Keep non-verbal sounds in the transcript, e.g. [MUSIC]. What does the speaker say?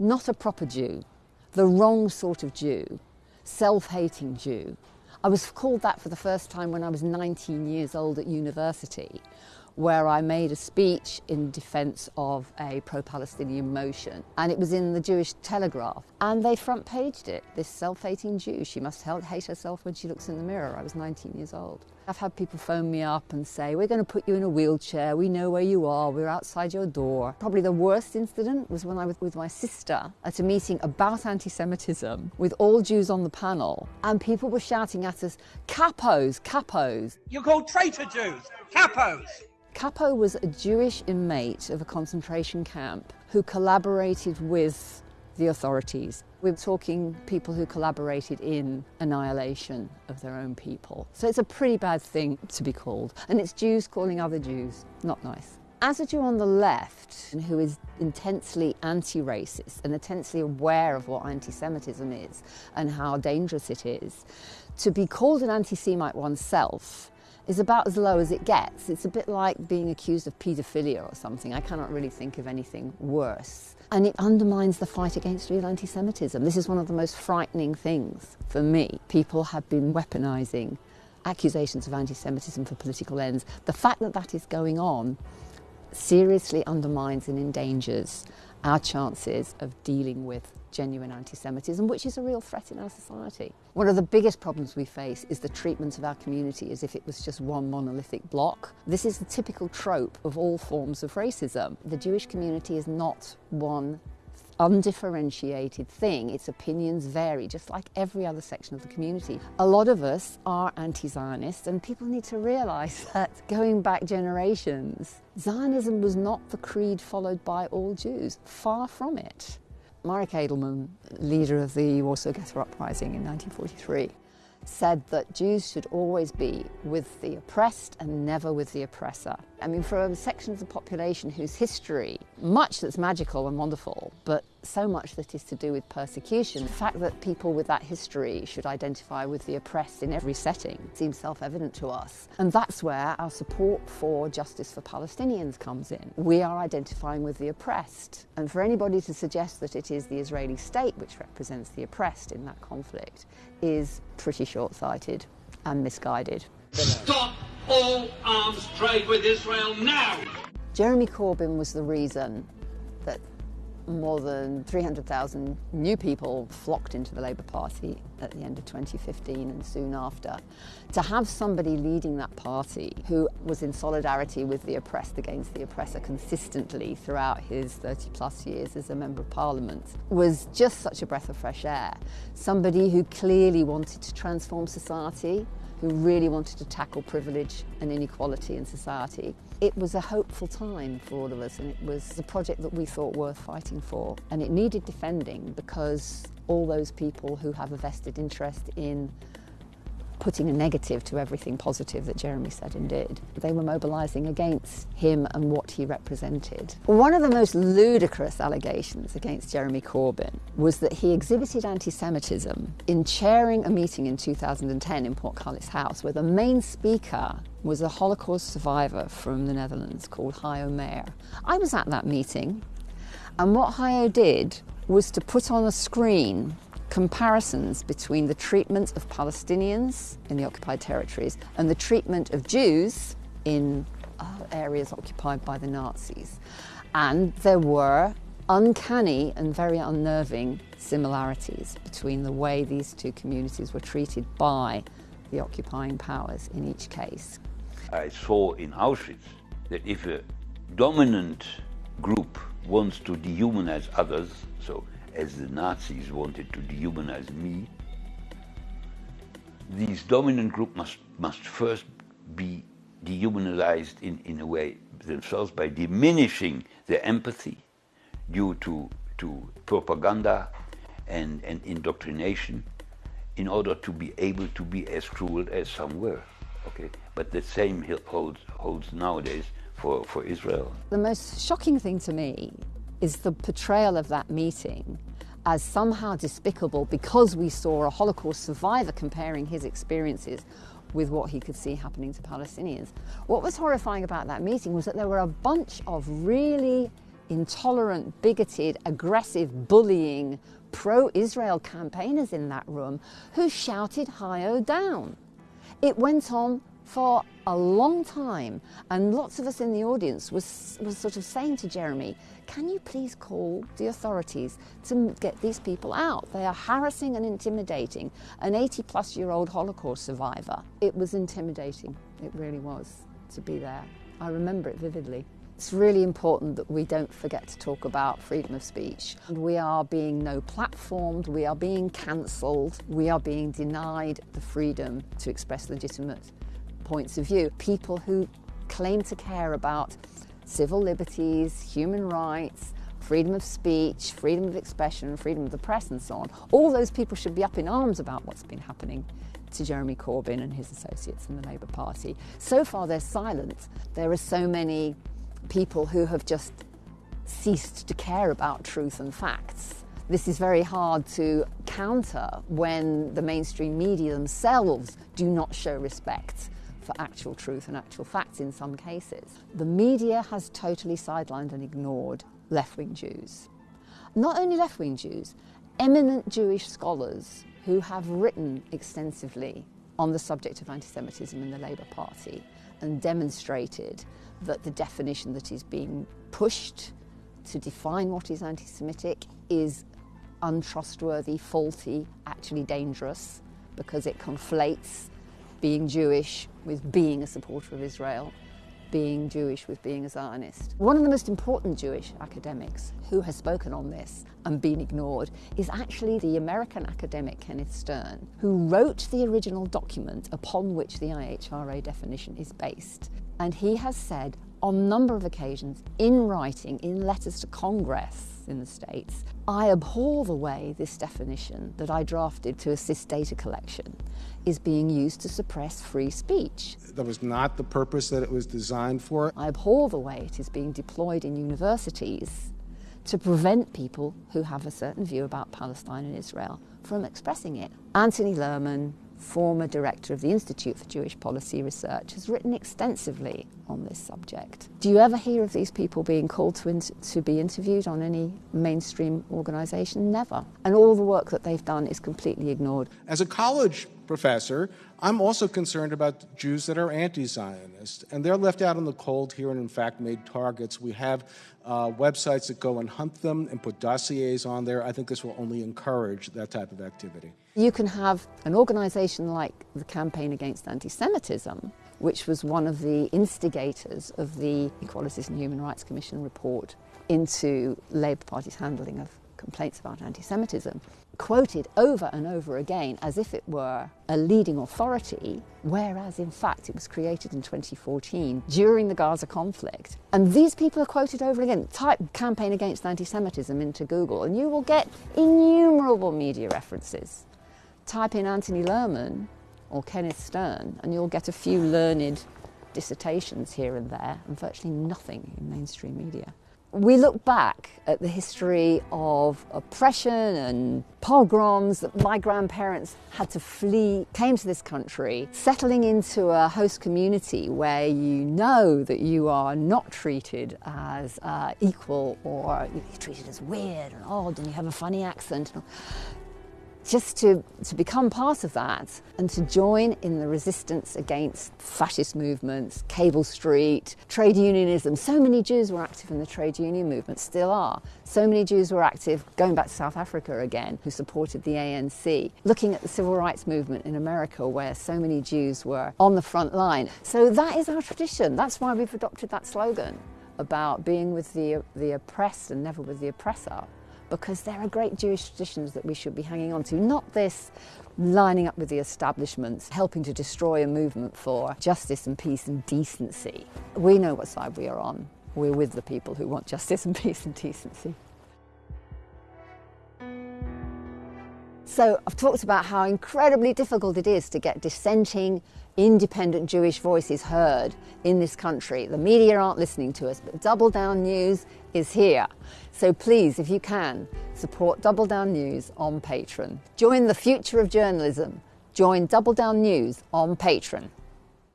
not a proper Jew, the wrong sort of Jew, self hating Jew. I was called that for the first time when I was 19 years old at university, where I made a speech in defence of a pro Palestinian motion. And it was in the Jewish Telegraph. And they front paged it this self hating Jew. She must hate herself when she looks in the mirror. I was 19 years old. I've had people phone me up and say, We're going to put you in a wheelchair. We know where you are. We're outside your door. Probably the worst incident was when I was with my sister at a meeting about anti Semitism with all Jews on the panel. And people were shouting at us, Capos, capos. You're called traitor Jews, capos. Capo was a Jewish inmate of a concentration camp who collaborated with the authorities. We're talking people who collaborated in annihilation of their own people. So it's a pretty bad thing to be called. And it's Jews calling other Jews. Not nice. As a Jew on the left, who is intensely anti racist and intensely aware of what anti Semitism is and how dangerous it is, to be called an anti Semite oneself is about as low as it gets. It's a bit like being accused of paedophilia or something. I cannot really think of anything worse. And it undermines the fight against real anti Semitism. This is one of the most frightening things for me. People have been weaponizing accusations of anti Semitism for political ends. The fact that that is going on seriously undermines and endangers our chances of dealing with genuine anti Semitism, which is a real threat in our society. One of the biggest problems we face is the treatment of our community as if it was just one monolithic block. This is the typical trope of all forms of racism. The Jewish community is not one undifferentiated thing. Its opinions vary, just like every other section of the community. A lot of us are anti Zionist, and people need to realise [LAUGHS] that going back generations, Zionism was not the creed followed by all Jews. Far from it. Marek Edelman, leader of the Warsaw Ghetto Uprising in 1943, said that Jews should always be with the oppressed and never with the oppressor. I mean, for a section of the population whose history, much that's magical and wonderful, but so much that is to do with persecution, the fact that people with that history should identify with the oppressed in every setting seems self evident to us. And that's where our support for justice for Palestinians comes in. We are identifying with the oppressed. And for anybody to suggest that it is the Israeli state which represents the oppressed in that conflict is pretty short sighted and misguided. Stop all arms trade with Israel now! Jeremy Corbyn was the reason that more than 300,000 new people flocked into the Labour Party at the end of 2015 and soon after. To have somebody leading that party who was in solidarity with the oppressed against the oppressor consistently throughout his 30 plus years as a Member of Parliament was just such a breath of fresh air. Somebody who clearly wanted to transform society, who really wanted to tackle privilege and inequality in society. It was a hopeful time for all of us and it was a project that we thought worth fighting for. And it needed defending because all those people who have a vested interest in putting a negative to everything positive that Jeremy said and did. They were mobilising against him and what he represented. One of the most ludicrous allegations against Jeremy Corbyn was that he exhibited anti Semitism in chairing a meeting in 2010 in Port Portcullis House where the main speaker was a Holocaust survivor from the Netherlands called Hajo Meyer. I was at that meeting, and what Hajo did was to put on a screen comparisons between the treatment of Palestinians in the occupied territories and the treatment of Jews in uh, areas occupied by the Nazis. And there were uncanny and very unnerving similarities between the way these two communities were treated by the occupying powers in each case. I saw in Auschwitz that if a dominant group wants to dehumanize others, so as the Nazis wanted to dehumanize me, these dominant group must, must first be dehumanized in, in a way themselves by diminishing their empathy due to, to propaganda and, and indoctrination in order to be able to be as cruel as some were. Okay, but the same holds, holds nowadays for, for Israel. The most shocking thing to me is the portrayal of that meeting as somehow despicable because we saw a Holocaust survivor comparing his experiences with what he could see happening to Palestinians. What was horrifying about that meeting was that there were a bunch of really intolerant, bigoted, aggressive, bullying, pro Israel campaigners in that room who shouted Hajo down. It went on for a long time, and lots of us in the audience was, was sort of saying to Jeremy, Can you please call the authorities to get these people out? They are harassing and intimidating an 80 plus year old Holocaust survivor. It was intimidating, it really was, to be there. I remember it vividly. It's really important that we don't forget to talk about freedom of speech. We are being no platformed, we are being cancelled, we are being denied the freedom to express legitimate points of view. People who claim to care about civil liberties, human rights, freedom of speech, freedom of expression, freedom of the press, and so on. All those people should be up in arms about what's been happening to Jeremy Corbyn and his associates in the Labour Party. So far, they're silent. There are so many people who have just ceased to care about truth and facts. This is very hard to counter when the mainstream media themselves do not show respect for actual truth and actual facts in some cases. The media has totally sidelined and ignored left wing Jews. Not only left wing Jews, eminent Jewish scholars who have written extensively on the subject of anti Semitism in the Labour Party and demonstrated that the definition that is being pushed to define what is anti Semitic is untrustworthy, faulty, actually dangerous because it conflates being Jewish with being a supporter of Israel, being Jewish with being a Zionist. One of the most important Jewish academics who has spoken on this and been ignored is actually the American academic Kenneth Stern, who wrote the original document upon which the IHRA definition is based. And he has said on a number of occasions, in writing, in letters to Congress in the States, I abhor the way this definition that I drafted to assist data collection is being used to suppress free speech. That was not the purpose that it was designed for. I abhor the way it is being deployed in universities to prevent people who have a certain view about Palestine and Israel from expressing it. Anthony Lerman, former director of the Institute for Jewish Policy Research, has written extensively on this subject. Do you ever hear of these people being called to, to be interviewed on any mainstream organisation? Never. And all the work that they've done is completely ignored. As a college professor, I'm also concerned about Jews that are anti Zionist, and they're left out in the cold here and, in fact, made targets. We have uh, websites that go and hunt them and put dossiers on there. I think this will only encourage that type of activity. You can have an organisation like the Campaign Against Anti Semitism, which was one of the instigators of the Equalities and Human Rights Commission report into Labour Party's handling of complaints about anti Semitism, quoted over and over again as if it were a leading authority, whereas in fact it was created in 2014 during the Gaza conflict. And these people are quoted over again. Type campaign against anti Semitism into Google and you will get innumerable media references. Type in Anthony Lerman or Kenneth Stern and you'll get a few learned dissertations here and there and virtually nothing in mainstream media we look back at the history of oppression and pogroms that my grandparents had to flee, came to this country, settling into a host community where you know that you are not treated as uh, equal or you're treated as weird and odd and you have a funny accent just to, to become part of that and to join in the resistance against fascist movements, Cable Street, trade unionism. So many Jews were active in the trade union movement, still are. So many Jews were active going back to South Africa again, who supported the ANC. Looking at the civil rights movement in America, where so many Jews were on the front line. So that is our tradition. That's why we've adopted that slogan about being with the, the oppressed and never with the oppressor because there are great Jewish traditions that we should be hanging on to, not this lining up with the establishments, helping to destroy a movement for justice and peace and decency. We know what side we are on. We're with the people who want justice and peace and decency. So I've talked about how incredibly difficult it is to get dissenting, independent Jewish voices heard in this country. The media aren't listening to us, but Double Down News is here. So please, if you can, support Double Down News on Patreon. Join the future of journalism. Join Double Down News on Patreon.